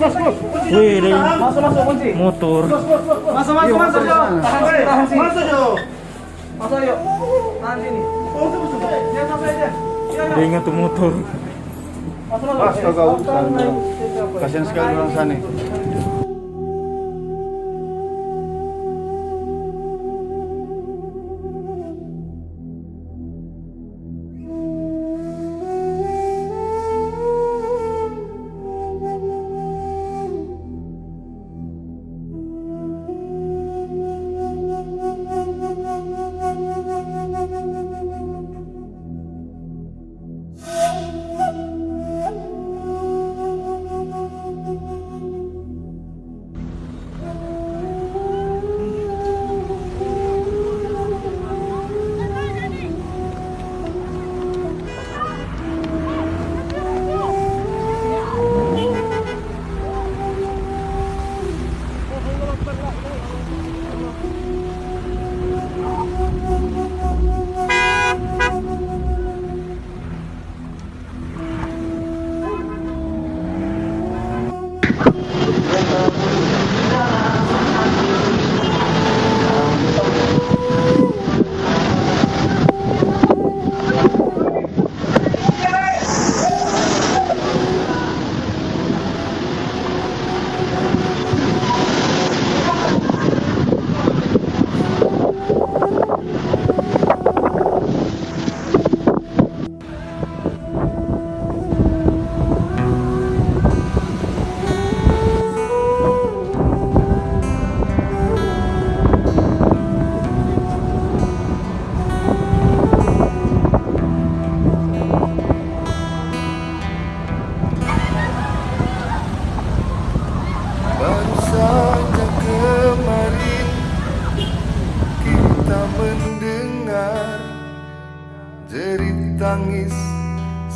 masuk. Wih, ini Masuk, masuk, kunci. motor. Masuk, masuk, masuk, Jo. Tahan sini, tahan sini. Masuk, Jo. Masuk, yuk. Tahan sini. Oh, itu masuk. Dia masuk aja. Dia ingat tuh motor. Masuk, masuk. Mas, kagak urusan, bro. Kasihan sekali orang sana.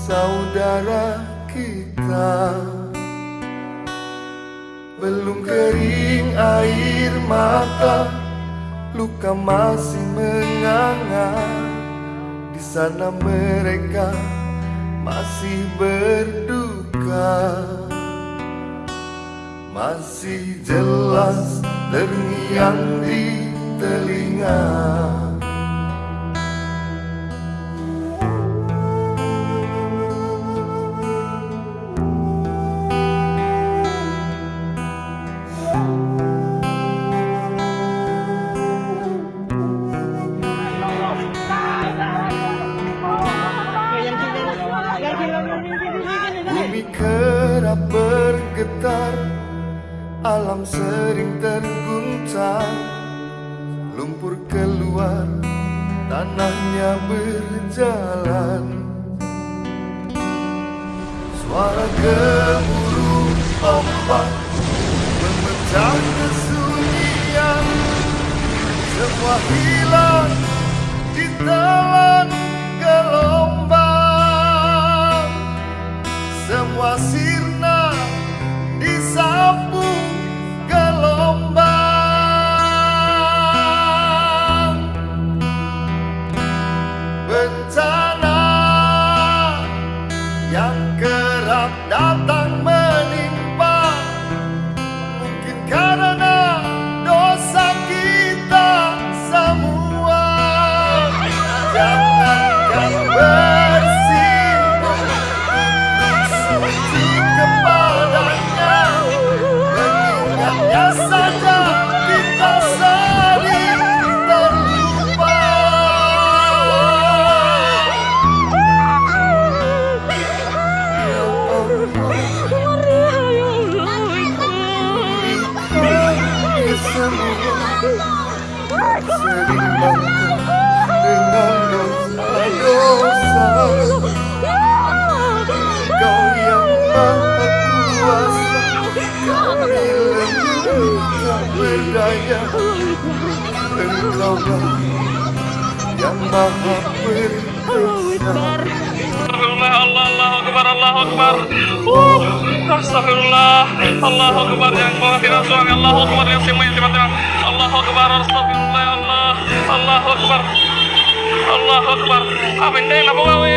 Saudara kita. Belum kering air mata, luka masih menganga. Di sana mereka masih berduka. Masih jelas terngiang di telinga bergetar Alam sering terguncang. Lumpur keluar Tanahnya berjalan. Suara gemuruh ombak Memecah kesunyian. Semua hilang Ditelan Allah berikannya semua yang sering bangga dengan dosa-dosa Kau yang maha kuasa Kami lemah tak berdaya Engkaulah yang maha perkasa Astagfirullah, Allah, Allah Akbar, Allah Akbar. Uh, Astagfirullah, Allah Akbar yang maha tidak suami, Allah Akbar yang semua yang tiba-tiba. Allah Akbar, Astagfirullah, ya Allah, Allah Akbar. Allah Akbar. Amin deh, napa gawe?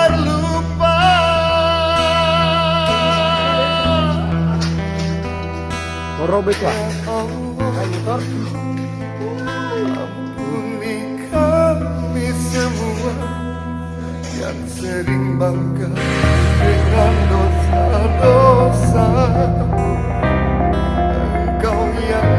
terlupa. Robek lah. Gitu. Kami semua Yang sering bangga dengan dosa-dosa. Engkau yang